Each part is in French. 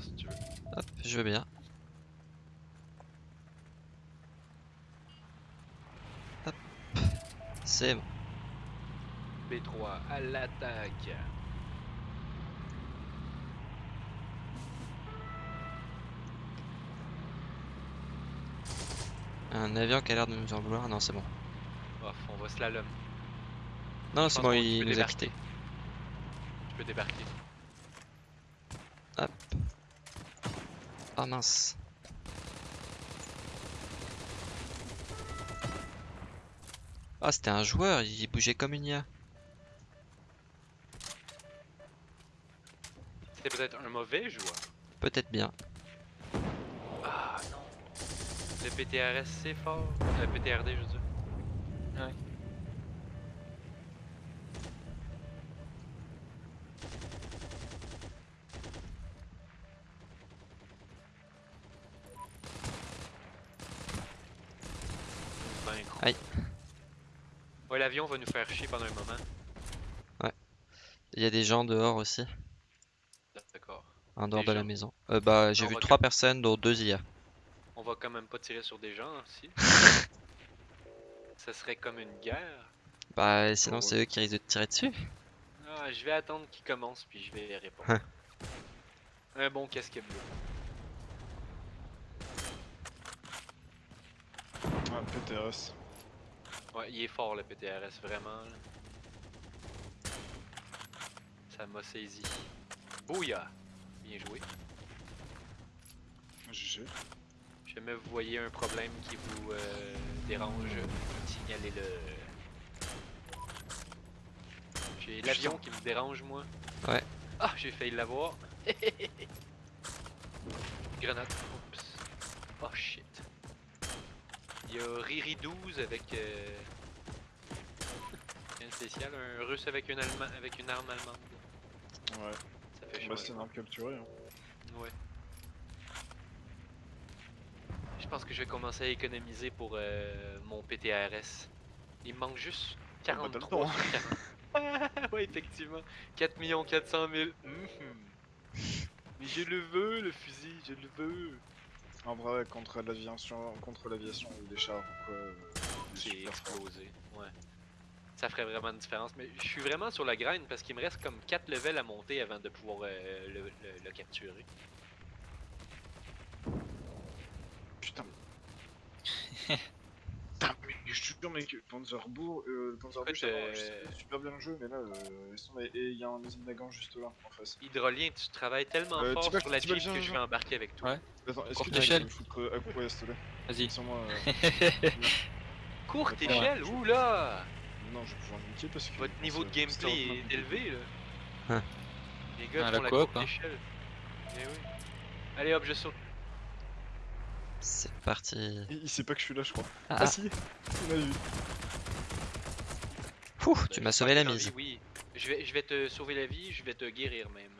voir si tu veux. Hop, je veux bien. Hop. C'est bon. B3 à l'attaque. Un avion qui a l'air de nous en vouloir. Non, c'est bon. Off, on va slalom. Non, c'est bon, il nous a quittés. Tu peux débarquer. Ah mince. Ah, c'était un joueur, il bougeait comme une IA. C'était peut-être un mauvais joueur. Peut-être bien. Ah non. Le PTRS c'est fort. Le PTRD je veux dire. Ouais. Gros. Aïe. Ouais, l'avion va nous faire chier pendant un moment. Il y a des gens dehors aussi, D'accord. en dehors Des de la maison. Euh, bah, j'ai vu trois quand- personnes, dont deux IA. On va quand même pas tirer sur des gens aussi. Ça serait comme une guerre. Bah, sinon, ouais. c'est eux qui risquent de te tirer dessus. Ah, je vais attendre qu'il commence puis je vais répondre. Hein. Un bon casquet bleu. Ah, PTRS. Ouais, il est fort le PTRS, vraiment. là. Ça m'a saisi. Bouya! Bien joué. GG. Jamais vous voyez un problème qui vous euh, dérange, signalez-le. J'ai l'avion qui me dérange, moi. Ouais. Ah, j'ai failli l'avoir. Grenade. Oups. Oh shit. Il y a Riri 12 avec. Euh... Un spécial, un russe avec une, Allema- avec une arme allemande. Ouais. Ça fait Bah, c'est une arme capturée. Hein. Ouais. Je pense que je vais commencer à économiser pour euh, mon PTRS. Il me manque juste bah, t'as le 43 temps. sur 40. ouais, effectivement. 4 400 000. Mhm. Mais je le veux, le fusil, je le veux. En vrai, contre l'aviation, contre l'aviation ou les chars ou quoi. C'est explosé. Ouais. Ça ferait vraiment une différence. Mais je suis vraiment sur la graine parce qu'il me reste comme 4 levels à monter avant de pouvoir euh, le, le- le capturer. Putain. Mais je te jure, mec, Panzerbourg, euh, Panzerbourg, fait, euh, c'est super bien le jeu, mais là, euh, et il y a un Nagant juste là, en face. Hydrolien, tu travailles tellement Euh, fort sur la Jeep que je vais embarquer avec toi. Ouais. Attends, est-ce que tu échelle. peux me foutre euh, à coup, ouais, s'il te plaît? Vas-y. Sur moi, euh, Courte échelle, oula Non, je vais pouvoir me niquer parce que. Votre niveau de gameplay est élevé là. Hein. Les gars Ah, font la courte hein. échelle. Eh oui. Allez hop, je saute. C'est parti. Il, il sait pas que je suis là, je crois. Ah, Ah, si Il m'a vu. Ouh, Ben, tu m'as sauvé la mise. Oui. Je vais, je vais te sauver la vie, je vais te guérir même.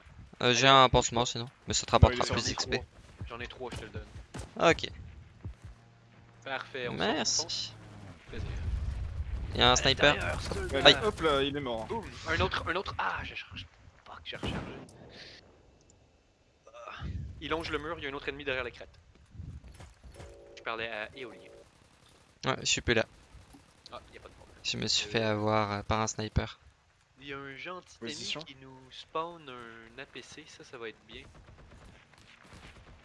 Euh, J'ai un pansement sinon, mais ça te rapportera plus d'XP. J'en ai trois, je te le donne. Ok, Parfait, on merci. Il y a un sniper. Ouais, hop là, il est mort. Boum. Un autre, un autre. Ah, j'ai chargé. Fuck, j'ai rechargé. Ah. Il longe le mur, il y a un autre ennemi derrière la crête. Je parlais à Éolien. Ouais, je suis plus là. Ah, y a pas de problème. Je me suis fait avoir euh, par un sniper. Il y a un gentil Position. ennemi qui nous spawn un APC, ça, ça va être bien.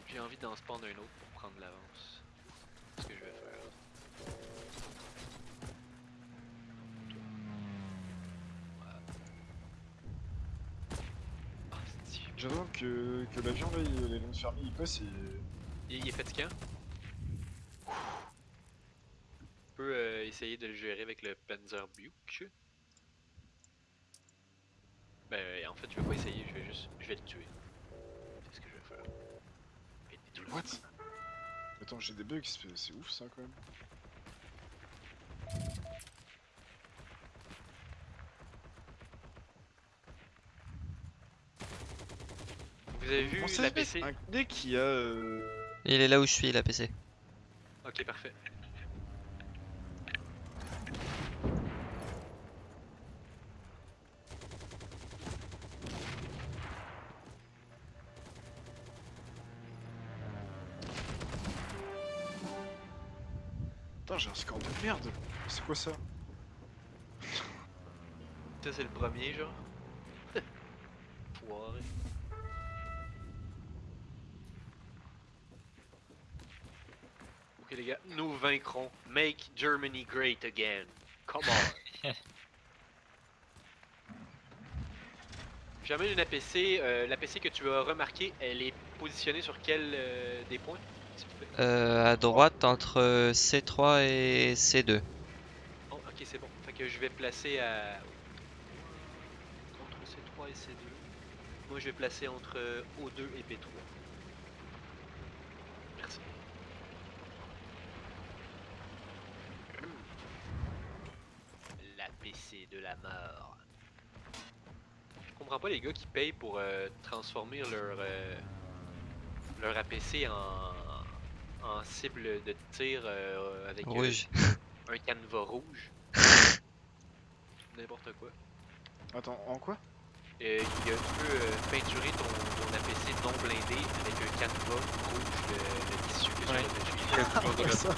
J'ai envie d'en spawn un autre pour prendre l'avance. C'est ce que je vais faire? J'adore que, que l'avion là, il, les lames fermées, il passe et. Il, il est fatigant. On peut euh, essayer de le gérer avec le Panzerbuch. Ben, en fait, je vais pas essayer, je vais juste. Je vais le tuer. C'est ce que je vais faire. Je vais le détruire. What Attends, j'ai des bugs, c'est ouf ça quand même. Vous avez vu Comment ça la se fait PC Un dès qui a. Euh... Il est là où je suis, la PC. Ok, parfait. Putain, j'ai un score de merde. C'est quoi ça Ça, c'est le premier, genre. Foiré. Ok, les gars, nous vaincrons. Make Germany great again. Come on. J'amène une APC. Euh, L'APC que tu as remarqué, elle est positionnée sur quel euh, des points? Euh, à droite entre euh, C3 et C2. Oh, ok, c'est bon. Fait que je vais placer à. Entre C3 et C2. Moi, je vais placer entre euh, O2 et P3. Merci. La PC de la mort. Je comprends pas les gars qui payent pour euh, transformer leur, euh, leur APC en, en cible de tir euh, avec euh, un canevas rouge. N'importe quoi. Attends, en quoi? Euh, il y a- tu peux euh, peinturer ton, ton APC non blindé avec un canevas rouge, le tissu que tu Ouais. as dessus. ça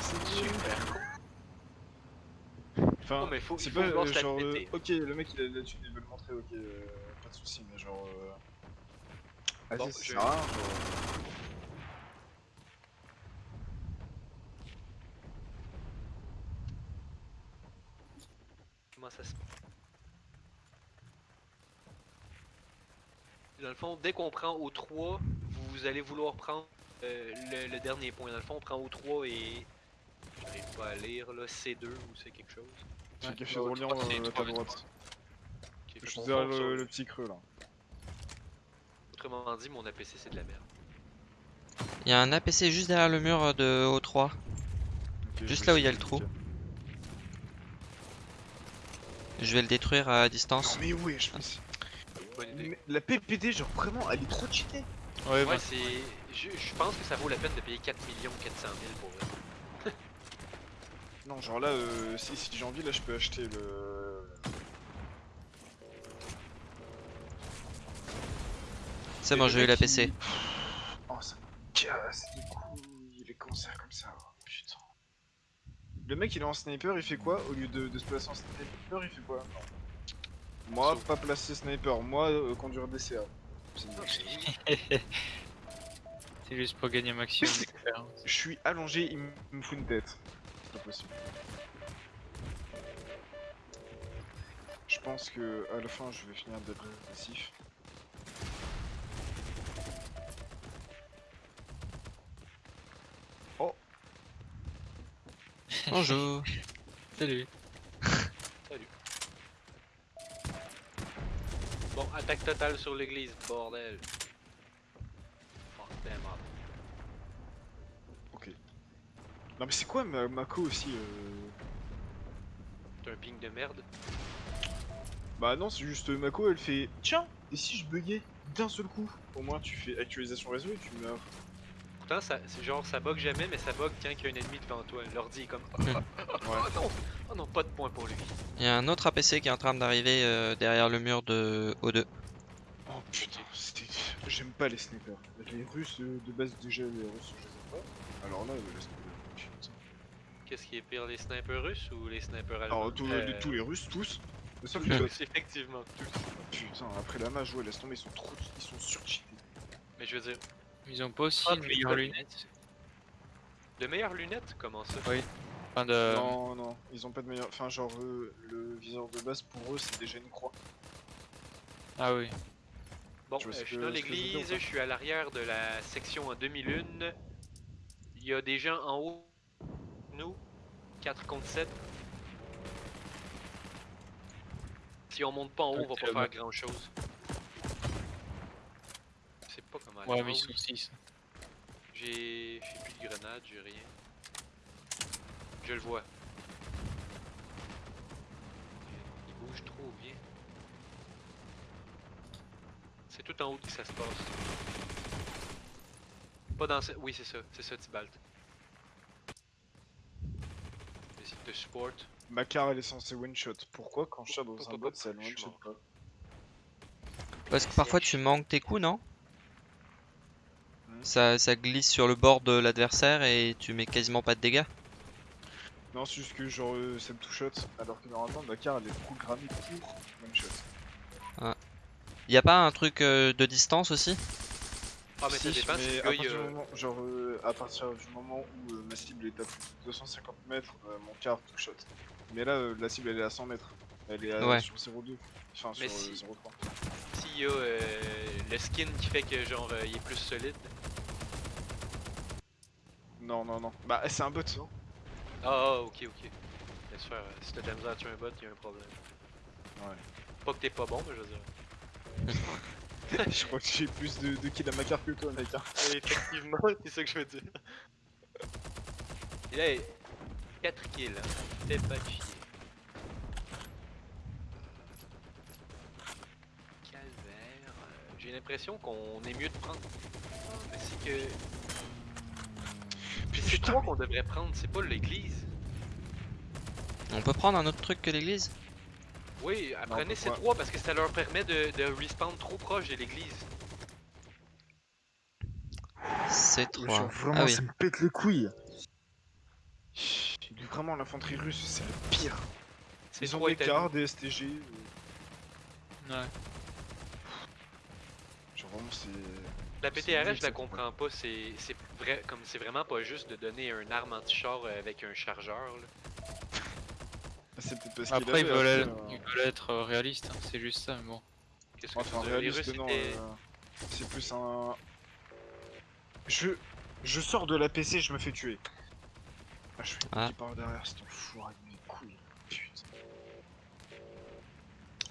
C'est Super cool. Enfin, Non, mais faut, c'est pas euh, genre. euh, ok, le mec il a là-dessus, il veut le montrer, ok, euh, pas de soucis, mais genre. Euh... Vas-y, Bon, ça je- rien, genre. Comment ça se Dans le fond, dès qu'on prend au 3, vous allez vouloir prendre euh, le, le dernier point. Dans le fond, on prend au 3 et. J'arrive pas à lire là, C2 ou c'est quelque chose. Fais Ouais, gaffe bah, de au rouler trois, c'est euh, à ta droite. Je suis derrière sur le, petit creux là. Autrement dit, mon APC c'est de la merde. Il y a un APC juste derrière le mur de O3. Ok, je Juste là où il y a le trou. Je vais le détruire à distance. Non mais ouais, je pense. Idée. Mais La PPD, genre vraiment, elle est trop cheatée. Ouais, Ouais, c'est. Je, je pense que ça vaut la peine de payer 4 millions 400 000 pour vrai. Non, genre là, euh, si, si j'ai envie, là je peux acheter le. C'est bon, j'ai eu l'APC. il- Oh, ça me casse les couilles, les cancers comme ça. Le mec, il est en sniper, il fait quoi Au lieu de, de se placer en sniper, il fait quoi Moi, pas placer sniper, moi, euh, conduire des CA. C'est une- c'est juste pour gagner un maximum d'expérience. Je suis allongé, il me fout une tête. C'est pas possible. Je pense que à la fin, je vais finir d'être Bonjour. Salut. Bon, attaque totale sur l'église, bordel. Fuck them up. Ok. Non mais c'est quoi ma Mako aussi euh... T'as un ping de merde? Bah non, c'est juste Mako, elle fait Tiens, et si je buguais d'un seul coup Au moins tu fais actualisation réseau et tu meurs. Pourtant, ça, c'est genre, ça bug jamais, mais ça bug quand il y a un ennemi devant toi. L'ordi est comme. Oh, Ouais. non! Oh non, pas de point pour lui. Il y a un autre APC qui est en train d'arriver euh, derrière le mur de O2. Oh putain, c'était. J'aime pas les snipers. Les Russes euh, de base déjà, les Russes je les aime pas. Alors là, les snipers. Qu'est-ce qui est pire, les snipers russes ou les snipers allemands? Alors tous, Euh, les- tous les Russes, tous. Sauf tous, que tous, effectivement, tous. Putain, après la mage, ouais, laisse tomber, ils sont trop. Ils sont surcheatés. Mais je veux dire, Ils ont pas aussi Ah, une mais meilleure pas- lunette de meilleures lunettes? Comment ça? Oui. Enfin de... Non, non, ils ont pas de meilleur. Enfin, genre, euh, le viseur de base pour eux, c'est déjà une croix. Ah oui. Bon, vois euh, je suis dans je l'église, je suis à l'arrière de la section en demi-lune. Il y a des gens en haut. Nous, 4 contre 7. Si on monte pas en haut, on va pas faire grand chose. Ouais, aller. mais ils oui, sont 6. J'ai j'ai plus de grenades, j'ai rien. Je le vois. Il bouge trop bien. C'est tout en haut que ça se passe. Pas dans ce... Oui, c'est ça. C'est ça, Tibalt. Essaye de support. Ma car, elle est censée one-shot. Pourquoi quand je tire dans un bot, ça one-shot pas Parce que parfois tu manques tes coups, non? Ça, ça glisse sur le bord de l'adversaire et tu mets quasiment pas de dégâts. Non, c'est juste que genre euh, ça me two shot, alors que normalement ma carte elle est programmée pour one shot. Y a pas un truc euh, de distance aussi? Ah, mais ça Si, dépend si mais à partir, du euh, moment, genre, euh, à partir du moment où euh, ma cible est à plus de 250 mètres, euh, mon car two shot. Mais là, euh, la cible elle est à 100 mètres. Elle est à, Ouais. sur 0,2. Enfin, Mais sur si- euh, 0,3. S'il y a euh, le skin qui fait que genre euh, il est plus solide. Non, non, non. Bah, c'est un bot, non Ah, ah, ok, ok. Laisse faire. euh, Si t'as de la misère à tuer un bot, il y a un problème. Ouais. Pas que t'es pas bon, mais je veux dire. Je crois que j'ai plus de, de kills à ma carte que toi, mec. hein. Effectivement, c'est ça que je veux dire. Et là, 4 kills, hein. Fais pas de chier. Calvaire. euh, J'ai l'impression qu'on est mieux de prendre. Ah, Mais c'est que. Puis c'est toi qu'on devrait prendre, c'est pas l'église. On peut prendre un autre truc que l'église? Oui, apprenez ces trois parce que ça leur permet de, de respawn trop proche de l'église. C'est Genre, 3. vraiment, Ah oui. ça me pète les couilles. Chut, Vraiment, l'infanterie russe, c'est le pire. C'est Ils ont trois des cars, des STG. euh, Ouais. Genre, vraiment, c'est. La PTRS, je la comprends pas. C'est c'est vrai, comme c'est vraiment pas juste de donner un arme anti-char euh, avec un chargeur. Là. C'est peut-être parce qu'il Après, avait veulent, euh, ils veulent être euh, réalistes, hein, c'est juste ça, mais bon. Qu'est-ce que Enfin, tu réaliste, non. euh, C'est plus un. Je. Je sors de la PC, je me fais tuer. Ah, je fais Ah. qui part derrière, c'est enfoiré de mes couilles. Putain.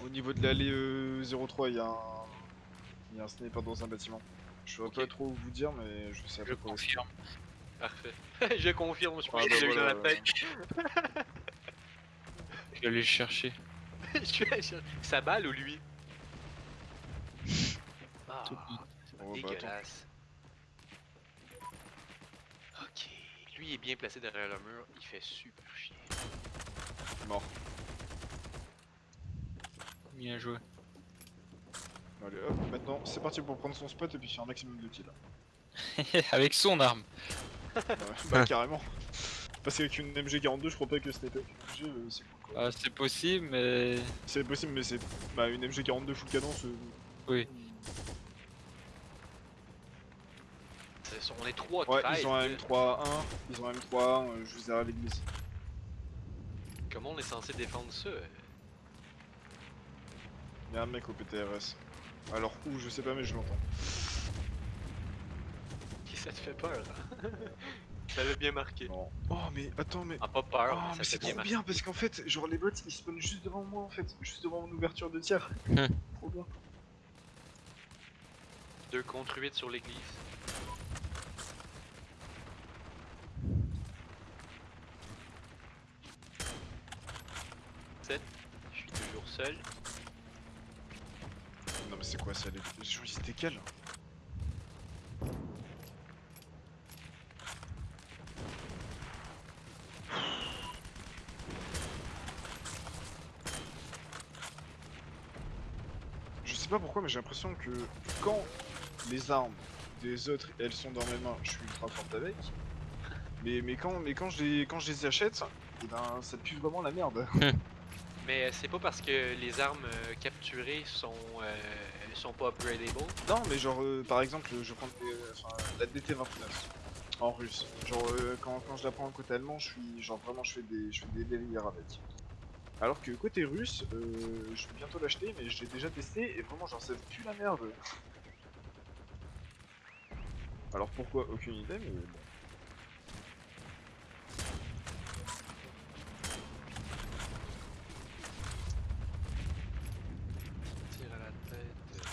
Au niveau de l'allée euh, 03, il y a un. Il y a un sniper dans un bâtiment. Je saurais Ok. pas trop vous dire, mais je sais à Je peu près où c'est. confirme. Parfait. je confirme, je Ah, pense que bah j'ai eu dans la tête. Je vais aller le chercher. Je suis allé chercher- Sa balle ou lui? Ah, Oh, bah, dégueulasse. Ok, lui est bien placé derrière le mur, il fait super chier. Mort. Bien joué. Allez hop, maintenant c'est parti pour prendre son spot et puis faire un maximum de kills. Avec son arme. Ouais, bah carrément. Parce qu'avec une MG42, je crois pas que c'était avec une MG, euh, c'est cool quoi. Ah, c'est possible, mais. C'est possible, mais c'est. Bah, une MG42 full canon, c'est. Oui. On est 3 Ouais, 13, ils ont un là. M3A1, ils ont un M3A1 euh, juste derrière l'église. Comment on est censé défendre ça Il y a un mec au PTRS. Alors où, je sais pas, mais je l'entends. Qui ça te fait peur hein? Ça avait bien marqué. Non. Oh, mais attends, mais. Ah, pas peur, Oh, mais c'est trop marqué. bien parce qu'en fait, genre les bots ils spawnent juste devant moi en fait, juste devant mon ouverture de tir. Hmm. trop bien. 2 contre 8 sur l'église. Sept. Je suis toujours seul. C'est quoi ça les... Genre, C'était quel Je sais pas pourquoi, mais j'ai l'impression que quand les armes des autres elles sont dans mes mains, je suis ultra forte avec. Mais, quand je les achète, eh ben, ça pue vraiment la merde. Mais euh, c'est pas parce que les armes euh, capturées sont, euh, sont pas upgradable. Non, mais genre, par exemple, je prends la DT29 en russe. Genre, euh, quand, quand je la prends côté allemand, je suis, genre, vraiment, je fais des, je fais des délires avec. Alors que côté russe, je vais bientôt l'acheter, mais j'ai déjà testé et vraiment, genre, ça pue la merde. Alors pourquoi? Aucune idée, mais bon. Tire à la tête.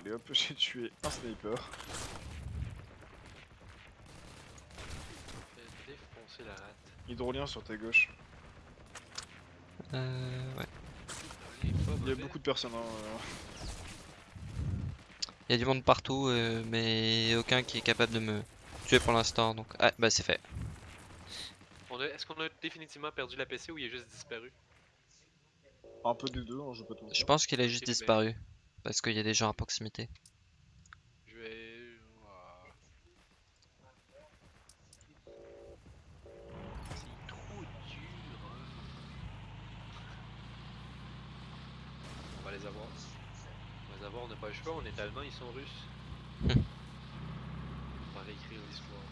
Allez hop, j'ai tué un sniper. Défoncer la rate. Hydrolien sur ta gauche. Euh, ouais. Il y a beaucoup de personnes. Hein, euh. Il y a du monde partout, euh, mais aucun qui est capable de me tuer pour l'instant. Donc, ah, bah c'est fait. Est-ce qu'on a définitivement perdu la PC ou il est juste disparu? Un peu des deux, hein, je pas tout Je pense qu'il a juste ben. Parce qu'il y a des gens à proximité. Je vais... C'est trop dur. On va les avoir. On va les avoir, on n'a pas le choix, on est allemand, ils sont russes. Hmm. on va réécrire l'histoire.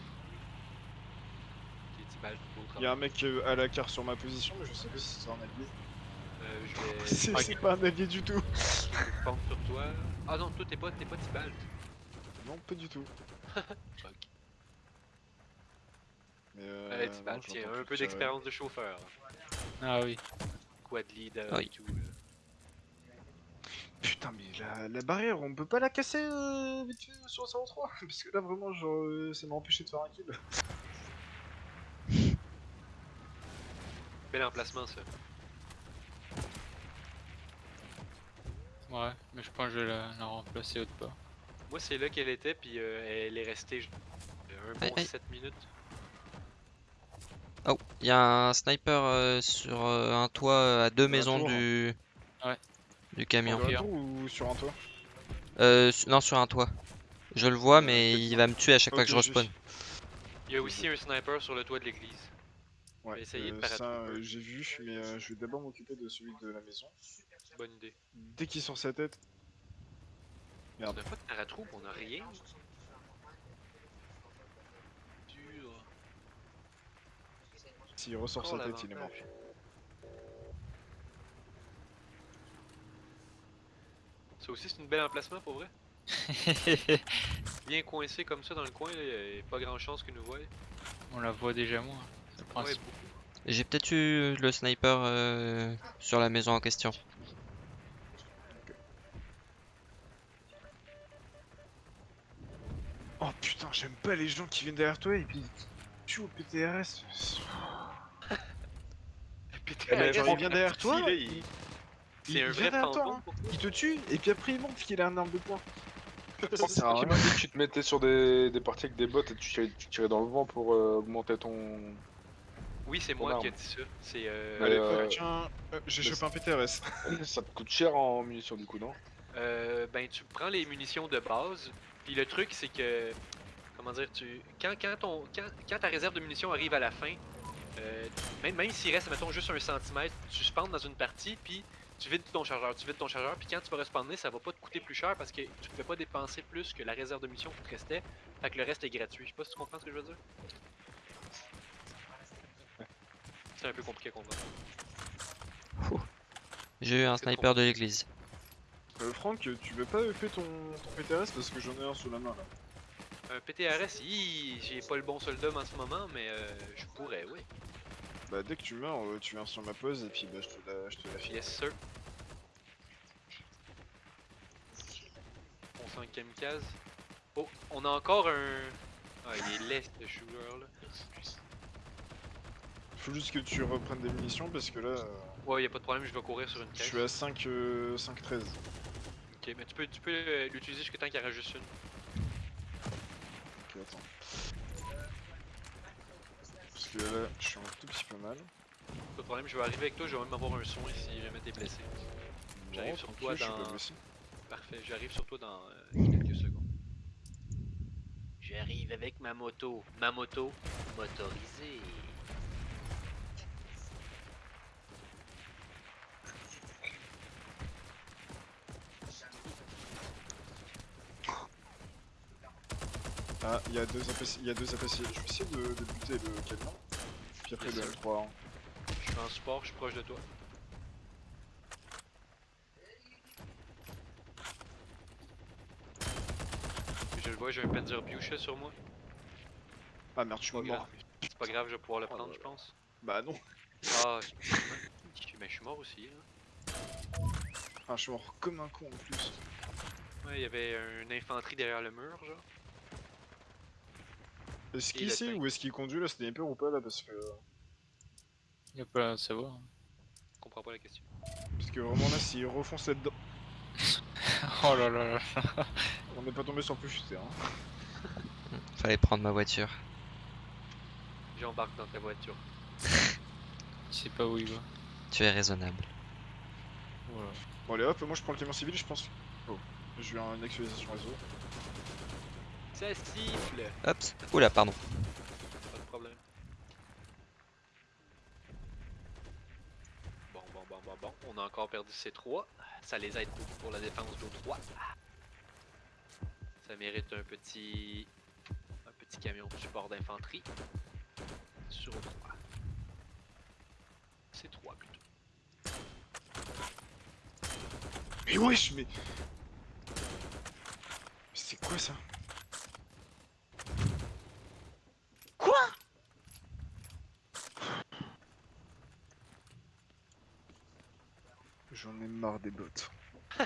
Il y a un mec euh, à la carte sur ma position, mais je sais pas si c'est un allié. Euh, je vais... C'est pas un allié du tout sur toi. Ah non, toi t'es pas, t'es pas Tibalt. Non, pas du tout. Fuck. Mais euh, Allez, non, Tibalt, tiens, un peu d'expérience de chauffeur. Ah oui. Quad leader Oui. et tout. Putain, mais la, la barrière, on peut pas la casser euh, vite fait sur 03 Parce que là, vraiment, genre, euh, ça m'a empêché de faire un kill. Bel emplacement ça. Ouais, mais je pense que je vais la, la remplacer autre part. Moi c'est là qu'elle était, puis euh, elle est restée euh, un Hey, bon hey. 7 minutes. Oh, il y a un sniper euh, sur euh, un toit euh, à deux maisons tour. du Ouais. du camion. Sur un tour ou sur un toit? Euh, su- non, sur un toit. Je le vois, mais il va me tuer à chaque fois que je respawn. Il y a aussi un sniper sur le toit de l'église. Ouais, de paraître ça, euh, j'ai vu, mais euh, je vais d'abord m'occuper de celui de la maison. Bonne idée. Dès qu'il sort sa tête. On Merde. n'a pas de paratroope, on a rien. Dur. S'il ressort Encore sa tête, il est mort. Ça aussi c'est une belle emplacement pour vrai. Bien coincé comme ça dans le coin, il n'y a pas grand chance que nous voient. On la voit déjà Ouais, beaucoup. J'ai peut-être eu le sniper euh, sur la maison en question. Oh putain, j'aime pas les gens qui viennent derrière toi et puis tu tuent au PTRS. PTRS, mais genre, il vient derrière toi, il- C'est un vient vrai derrière toi, hein. toi. Il te tue et puis après il montre qu'il a un arme de poing. C'est qui dit que tu te mettais sur des, des parties avec des bottes et tu tirais, tu tirais dans le vent pour euh, augmenter ton. Oui, c'est moi qui ai dit ça. C'est euh, Allez, euh, tiens, euh, j'ai chopé un PTRS. Ça te coûte cher en munitions du coup, non? Euh, ben tu prends les munitions de base, puis le truc c'est que comment dire tu quand quand ton quand, quand ta réserve de munitions arrive à la fin, euh, même même s'il reste mettons juste un centimètre, tu spawns dans une partie puis tu vides ton chargeur, tu vides ton chargeur puis quand tu vas respawner, ça va pas te coûter plus cher parce que tu pouvais pas dépenser plus que la réserve de munitions qui te restait, fait que le reste est gratuit. Je sais pas si tu comprends ce que je veux dire. C'est un peu compliqué à comprendre. J'ai eu un sniper de l'église. Euh, Franck, tu veux pas faire ton, ton PTRS parce que j'en ai un sous la main là. Un PTRS, hi, j'ai pas le bon soldat en ce moment, mais euh, je pourrais, oui. Bah dès que tu meurs, euh, tu viens sur ma pause et puis bah je te la, je te la file. Yes, sir. On sent kamikaze. Oh, on a encore un. Ah, il est laid ce shooter là. Faut juste que tu reprennes des munitions parce que là, euh, Ouais, y a pas de problème, je vais courir sur une je caisse. suis à 5, euh, 5 13. Ok, mais tu peux, tu peux euh, l'utiliser jusqu'à temps qu'il y en reste juste une. Ok, attends. Parce que là, je suis un tout petit peu mal. Pas de problème, je vais arriver avec toi, je vais même avoir un son si jamais t'es blessé. J'arrive sur toi je suis dans-. Parfait, j'arrive sur toi dans euh, quelques secondes. J'arrive avec ma moto. Ma moto motorisée. Ah, il y a deux APC, il y a deux APC. Je vais essayer de, de buter le camion. Puis après le sir. M3. hein. Je suis en support, je suis proche de toi. Je le vois, j'ai un Panzer Bucha sur moi. Ah merde, je suis mort. C'est pas grave, je vais pouvoir le Oh prendre, je pense. Bah non. Ah, mais je suis mort aussi. Hein. Ah, je suis mort comme un con en plus. Ouais, il y avait une infanterie derrière le mur, genre. Est-ce qu'il le sait ou est-ce qu'il conduit là, sniper ou pas là Parce que, Y'a pas à savoir. Je comprends pas la question. parce que vraiment là, s'il refonce là-dedans, Oh là là là. on n'est pas tombé sur le plus futé. Hein. Fallait prendre ma voiture. J'embarque dans ta voiture. Je sais pas où il va. Tu es raisonnable. Voilà. Bon, allez hop, moi je prends le camion civil, je pense. Oh, je vais en une actualisation réseau. Ça siffle Hop. Oula, pardon. Pas de problème. Bon, bon, bon, bon, bon, on a encore perdu ces trois. Ça les aide beaucoup pour la défense d'O3. Ça mérite un petit. un petit camion de support d'infanterie. Sur O3. C'est 3 plutôt. Mais wesh, mais. C'est quoi ça Quoi J'en ai marre des bots.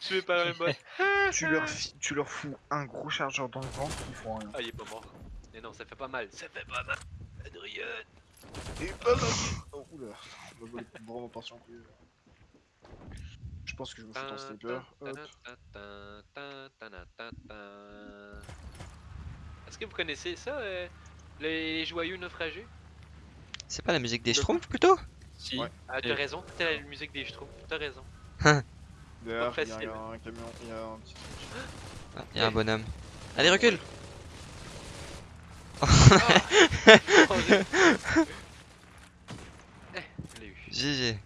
Tu es pas un bot. tu, leur tu leur fous un gros chargeur dans le ventre, ils font rien. Ah, il est pas mort. Mais non, ça fait pas mal. Ça fait pas mal. Adrien. Et pas mal. Oh, oula, on va voler vraiment partir en couille. Je pense que je me fous dans sniper. Est-ce que vous connaissez ça, euh, les joyeux naufragés? C'est pas la musique des Schtroumpfs plutôt? Si. Ouais. Ah, t'as raison, c'était la musique des Schtroumpfs, t'as raison. Derrière, il y a un camion, il y a un petit truc. Ah, y a un bonhomme. Allez, recule Oh, j'ai- eh, je l'ai eu. GG.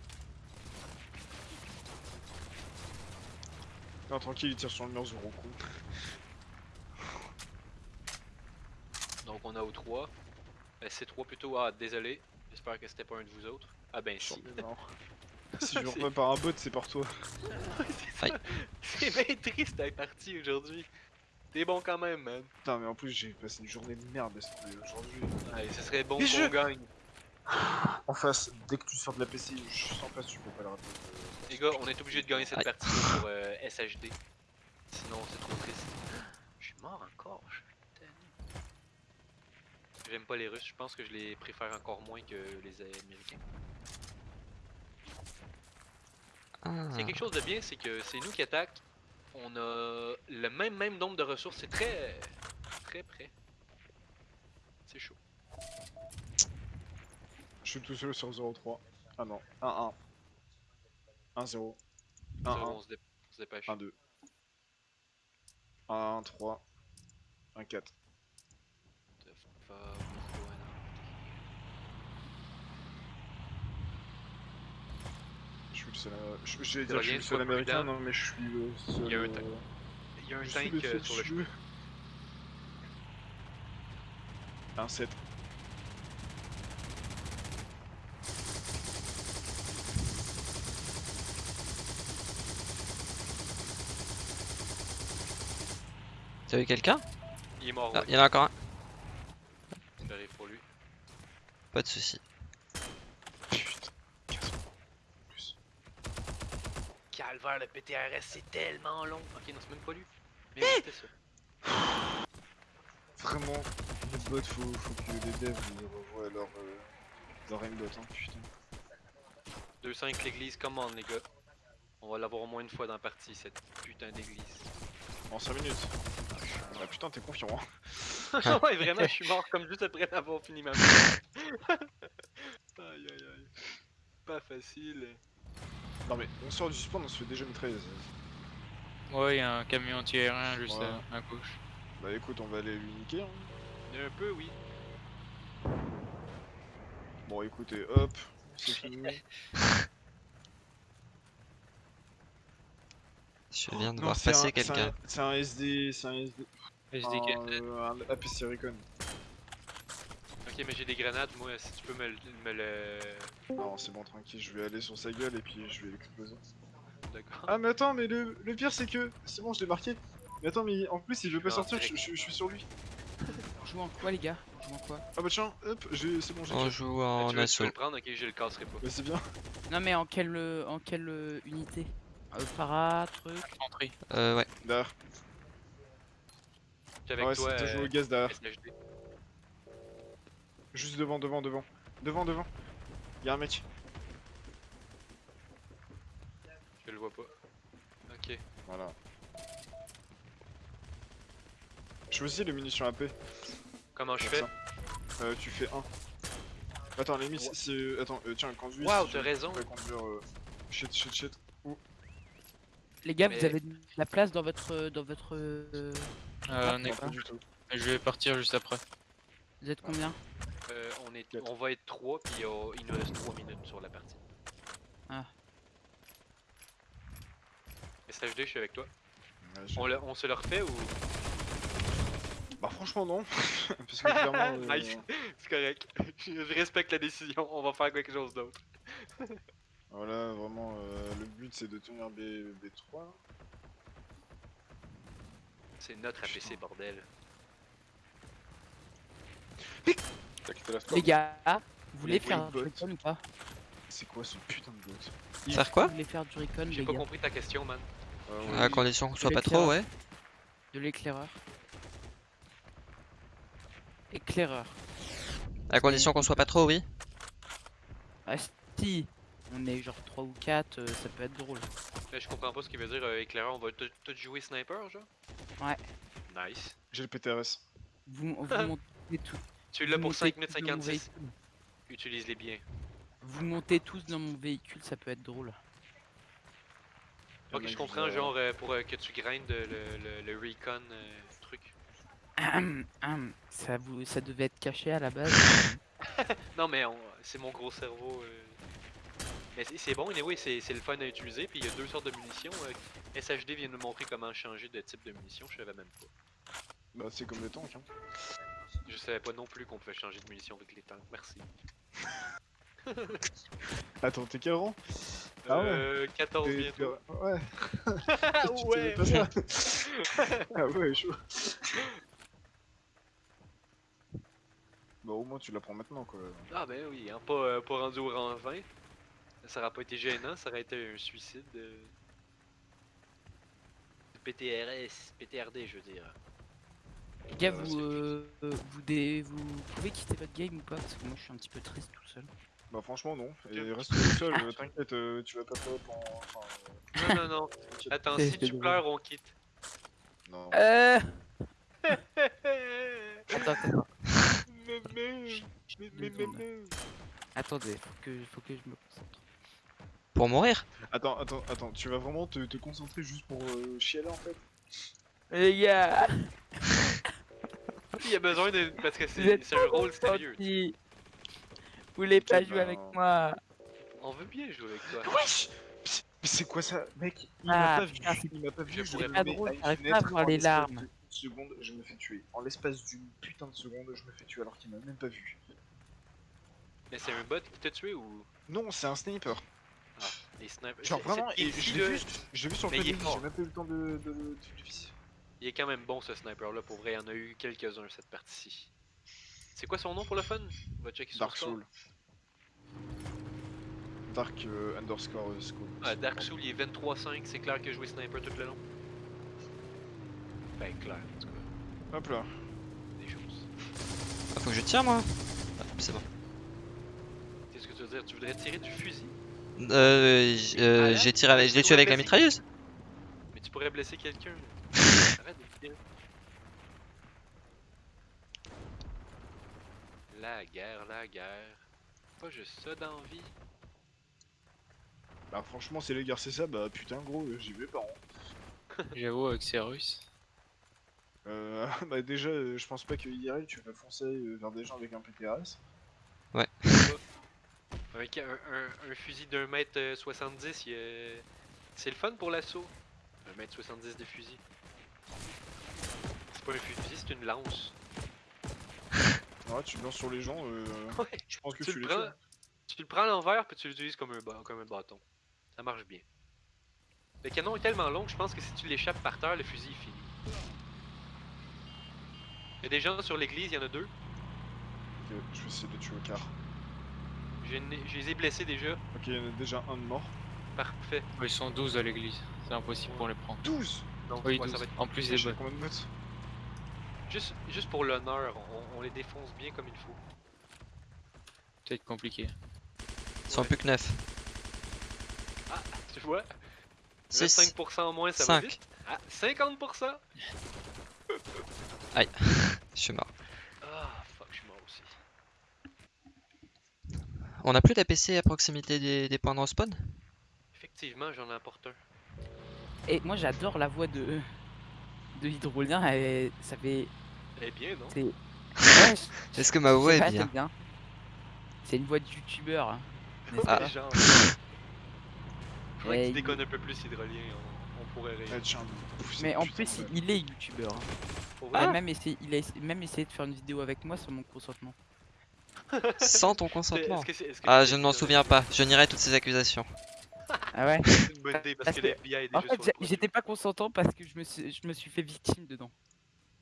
Non, tranquille, il tire sur le mur, Zoro. con. Donc on a au 3. Euh, C3 plutôt. Ah, désolé. J'espère que c'était pas un de vous autres. Ah ben si. Si je remets par un bot, c'est par toi. C'est bien triste la partie aujourd'hui. T'es bon quand même, man. Putain, mais en plus, j'ai passé une journée de merde aujourd'hui. Allez, ce serait bon qu'on je- gagne. En face, dès que tu sors de la PC, je sens pas si tu peux pas le rater. Les gars, on est obligé de gagner cette Aïe. partie pour euh, SHD. Sinon, c'est trop triste. Je suis mort encore. Je. J'aime pas les Russes. Je pense que je les préfère encore moins que les Américains. Ah. S'il y a quelque chose de bien, c'est que c'est nous qui attaquent. On a le même même nombre de ressources. C'est très très près. C'est chaud. Je suis tout seul sur 0-3. Ah non, 1-1. 1-0. Ça, 1-1. on se dé- on se dépêche. 1-2. 1-3. 1-4. Going on? Je suis le seul. euh, je- je suis le américain, non, mais je suis le seul. Il y a un euh, tank. Il y a un tank le euh, sur le chemin. cheveu. 1-7. T'as vu quelqu'un? Il est mort, Ah, ouais. y en a encore un. Ça arrive pour lui. Pas de soucis. Putain. 15 plus. Calvaire, le PTRS, c'est tellement long. Ok, non, c'est même pas lui. Mais oui, c'était ça. Vraiment, les bots, faut, faut que les devs ils revoient leur, euh, leur aimbot, hein, putain. 2-5 l'église, commande les gars. On va l'avoir au moins une fois dans la partie, cette putain d'église. En 5 minutes. Ah putain, t'es confiant, hein. ouais, vraiment, je suis mort comme juste après avoir fini ma mission. aïe aïe aïe. Pas facile. Non mais, on sort du spawn, on se fait déjà mitrailler. Ouais, y a un camion anti-aérien juste Ouais. à, à gauche. Bah écoute, on va aller lui niquer, hein. Un peu, oui. Bon écoutez, hop, c'est fini. Je viens de Non, voir passer un- c'est un- quelqu'un. C'est un SD, c'est un SD, Euh, un APC Recon. Ok, mais j'ai des grenades, moi, si tu peux me, le- me le. Non, c'est bon, tranquille, je vais aller sur sa gueule et puis je vais l'exploser. D'accord. Ah mais attends, mais le, le pire c'est que, c'est bon, je l'ai marqué. Mais attends, mais en plus il veut Je pas sortir, je, je- je suis sur lui. On joue en quoi, les gars? On joue en quoi? Ah bah tiens, hop, j'ai- c'est bon, j'ai On joue Ah, en tu, tu veux assaut. le prendre, ok, je le casserai pas. Bah c'est bien. Non, mais en quelle, en quelle euh, unité? Euh, Para, truc Infanterie. Euh, ouais. Avec ouais, toi, c'est toujours euh, au gaz derrière. SHD. Juste devant, devant, devant. Devant, devant. Y'a un mec. Je le vois pas. Ok. Voilà. Choisis les munitions AP. Comment je fais? ça. Euh, tu fais 1. Attends, les c'est- c'est. Attends, euh, tiens, conduis. Waouh, si t'as raison. conduire. Euh... Shit, shit, shit. Les gars, Mais- vous avez de la place dans votre... euh, Dans votre euh, Euh, on est- pas du tout. Je vais partir juste après. Vous êtes combien Euh, on, est, on va être 3, puis euh, il nous reste 3 minutes sur la partie. SHD, je suis avec toi. Ouais, On, le- on se le refait ou? Bah franchement non. Parce que clairement... euh, Nice. C'est correct. Je respecte la décision. On va faire quelque chose d'autre. Voilà, vraiment, euh, le but c'est de tenir B, B3. C'est notre APC, bordel. T'as quitté la store Les gars, vous voulez faire du bots. recon ou pas C'est quoi ce putain de bot Faire quoi Vous voulez faire du recon, J'ai pas gars compris ta question, man. Euh, À condition qu'on soit pas trop, ouais. De l'éclaireur. Éclaireur. À condition qu'on soit pas trop, oui. Ah si On est genre 3 ou 4, euh, ça peut être drôle. Là, je comprends pas ce qu'il veut dire, euh, éclaireur. On va tout jouer sniper, genre? Ouais. Nice. J'ai le PTRS. Vous, vous montez tout. Tu l'as pour montez 5 minutes tous dans mon 56. véhicule. Utilise-les bien. Vous montez tous dans mon véhicule, ça peut être drôle. Ok, je comprends, genre euh, pour euh, que tu grindes le, le, le recon euh, truc. Ça, vous, ça devait être caché à la base. Non, mais c'est mon gros cerveau. Euh. Mais c'est- bon, anyway, c'est c'est le fun à utiliser. Puis il y a deux sortes de munitions. euh, SHD vient de nous montrer comment changer de type de munitions. Je savais même pas. Bah c'est comme les tanks hein. Je savais pas non plus qu'on pouvait changer de munitions avec les tanks. Merci. Attends, t'es quel rang Ah ouais. euh, 14 T'es- bientôt. Ouais. Ouais! savais pas ça? Ah ouais, chaud. Bah au moins tu l'apprends maintenant quoi. Ah ben oui, hein, pas, euh, pas rendu au rang 20. Ça aurait pas été gênant, ça aurait été un suicide. euh. PTRS, PTRD je veux dire. Les gars, Euh, vous, euh, vous, dé- vous pouvez quitter votre game ou pas? Parce que moi je suis un petit peu triste tout seul. Bah franchement non. Et reste tout seul, euh, t'inquiète, euh, tu vas pas peur en... Enfin, euh, Non, non, non. Attends, si tu pleures, on quitte. Non. Euh... Attends, attends, attendez, faut que, faut que je me concentre. Pour mourir. Attends, attends, attends, tu vas vraiment te, te concentrer juste pour euh, chialer en fait? Les gars, Il y a besoin de. Parce que c'est un rôle sérieux. Vous voulez pas jouer avec ben, moi On veut bien jouer avec toi. Wesh Mais c'est quoi ça? Mec, il Ah, m'a pas putain, vu, il m'a pas vu, je pas drôle, j'arrive pas à voir en les larmes. seconde, je me fais tuer. En l'espace d'une putain de seconde, je me fais tuer alors qu'il m'a même pas vu. Mais c'est un bot qui t'a tué ou? Non, c'est un sniper. Les snipers. Genre vraiment, et je l'ai vu, j'ai vu sur Mais le j'ai même pas eu le temps de, de, de, de- de viser. Il est quand même bon ce sniper là, pour vrai, il y en a eu quelques-uns cette partie. C'est quoi son nom pour le fun? On va checker sur Dark. Soul. Dark euh, underscore euh, Soul. Ah, Dark Soul il est 23-5, c'est clair que jouer sniper tout le long. Ben clair en tout cas, Hop là. des choses. Ah, faut que je tire moi? Ah, c'est bon. Qu'est-ce que tu veux dire? Tu voudrais tirer du fusil? Euh, j- euh, Ah, j'ai tiré avec, je l'ai tué avec la mitrailleuse. Mais tu pourrais blesser quelqu'un. Arrête de tirer. La guerre, la guerre. Pas juste ça dans la vie. Bah franchement, c'est les gars, c'est ça, bah putain gros, j'y vais pas. hein. J'avoue, avec ces Russes. Euh, bah déjà, euh, je pense pas que IRL tu vas foncer euh, vers des gens avec un PTRS. Avec un, un- un fusil d'un mètre euh, 70, il y a- c'est le fun pour l'assaut. Un mètre 70 de fusil. C'est pas un fusil, c'est une lance. Ouais, tu lances sur les gens, euh, Ouais, je pense que tu tu, le les prends, tu le prends à l'envers puis tu l'utilises comme un, ba- comme un bâton. Ça marche bien. Le canon est tellement long que je pense que si tu l'échappes par terre, le fusil est fini. Il y a des gens sur l'église, il y en a deux. Ok, je vais essayer de tuer au quart. Je, les ai blessés déjà. Ok, il y en a déjà un de mort. Parfait. Ils sont 12 à l'église. C'est impossible pour les prendre. 12 Donc, Oui, ça 12. va être En plus des combien de bots juste, juste pour l'honneur, on, on les défonce bien comme il faut. Peut-être compliqué. Ils sont Ouais. plus que 9. Tu vois? 6. 25% en moins, ça va 5. vite. Ah, 50%? Je suis mort. Ah, fuck, je suis mort aussi. On a plus d'APC à proximité des, des points de respawn? Effectivement, j'en apporte un. Et moi j'adore la voix de de Hydrolien, elle- ça fait. Elle est bien, non? C'est. Ouais, je- Est-ce que ma je voix pas, est bien? C'est une voix de youtubeur. hein, Ah. pas? Genre. Il- déconnes un peu plus, Hydrolien. On, on pourrait rire. Mais en plus, il est youtubeur. hein. Il a même essayé, il a essa- même essayé de faire une vidéo avec moi sans mon consentement. Sans ton consentement. que que Ah, je ne m'en souviens pas. Je nierai toutes ces accusations. Ah ouais C'est une bonne idée parce Parce que que- les FBI est En fait, j'étais pas consentant parce que je me suis, je me suis fait victime dedans.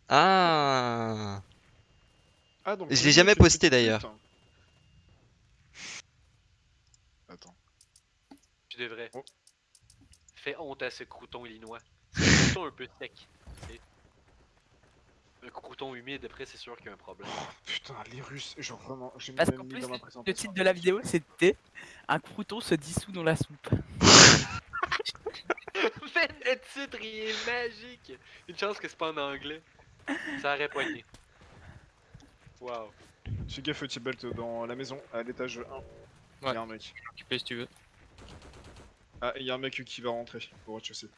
Ah. Ah, donc, Je l'ai jamais posté, d'ailleurs. hein. Attends. Tu devrais. Oh. Fais honte à ce crouton illinois. C'est un crouton un peu sec. Un crouton humide, après, c'est sûr qu'il y a un problème. Putain, les Russes, genre vraiment, j'ai Parce même qu'en plus, dans ma le présentation. titre de la vidéo, c'était Un crouton se dissout dans la soupe. Mais le titre, il est magique! Une chance que c'est pas en anglais. Ça aurait poigné. Waouh. Fais gaffe, Tibalt, dans la maison, à l'étage 1. Il Ouais. y a un mec. Occupé si tu veux. Ah, il y a un mec qui va rentrer au rez-de-chaussée.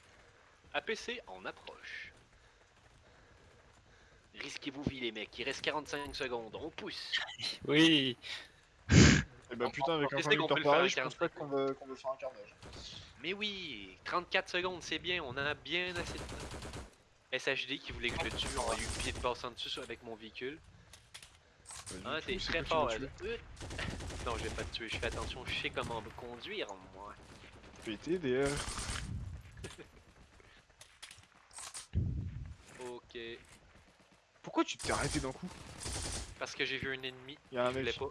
APC en approche. Risquez-vous vie les mecs, il reste 45 secondes, on pousse. Oui. Et bah On- putain, avec on un sait qu'on conducteur peut le faire pareil, en je pense 45 pas qu'on va, qu'on va faire un carnage. Mais oui, 34 secondes, c'est bien, on en a bien assez de temps. SHD qui voulait que je le tue, on a eu pied de passe en dessus avec mon véhicule. Bah, Ah, t'es très fort. Euh. Non, je vais pas te tuer, je fais attention, je sais comment me conduire, moi. tué. Pété, DR. Ok. Pourquoi tu t'es arrêté d'un coup Parce que j'ai vu un ennemi, Il y a un je voulais mec. pas.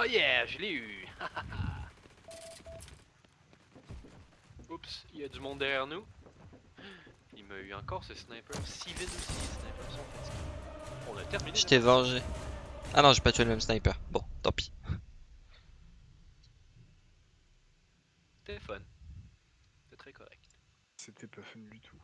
Oh yeah, je l'ai eu! Oups, il y a du monde derrière nous. Il m'a eu encore ce sniper. Steven aussi, les snipers sont fatigués. On a terminé. Je t'ai vengé. Ah non, j'ai pas tué le même sniper. Bon, tant pis. C'était fun. C'était très correct. C'était pas fun du tout.